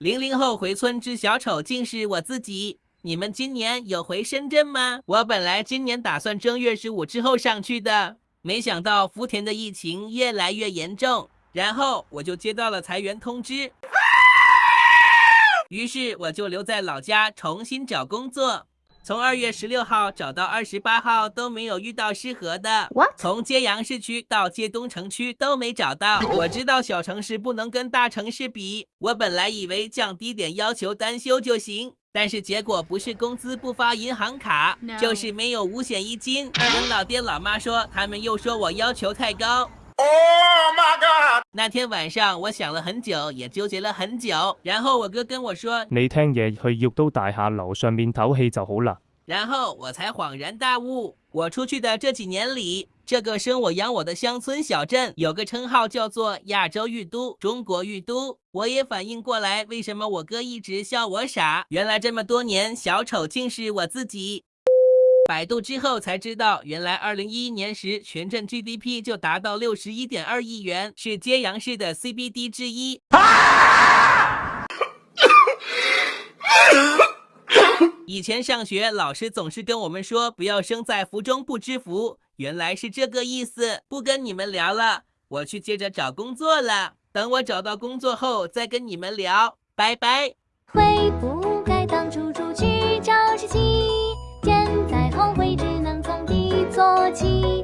零零后回村之小丑竟是我自己。你们今年有回深圳吗？我本来今年打算正月十五之后上去的，没想到福田的疫情越来越严重，然后我就接到了裁员通知，于是我就留在老家重新找工作。从二月十六号找到二十八号都没有遇到适合的。What？从揭阳市区到揭东城区都没找到。我知道小城市不能跟大城市比，我本来以为降低点要求单休就行。但是结果不是工资不发银行卡 No 就是没有五险一金。跟老爹老妈说，他们又说我要求太高。Oh my god! 那天晚上我想了很久，也纠结了很久。然后我哥跟我说，你听嘢去玉都大厦楼上面唞气就好啦。然后我才恍然大悟。我出去的这几年里，这个生我养我的乡村小镇有个称号叫做亚洲玉都、中国玉都。我也反应过来，为什么我哥一直笑我傻？原来这么多年，小丑竟是我自己。百度之后才知道，原来二零一一年时全镇 GDP 就达到六十一点二亿元，是揭阳市的 CBD 之一。以前上学，老师总是跟我们说不要生在福中不知福，原来是这个意思。不跟你们聊了，我去接着找工作了。等我找到工作后再跟你们聊，拜拜。悔不该当初 Chỉ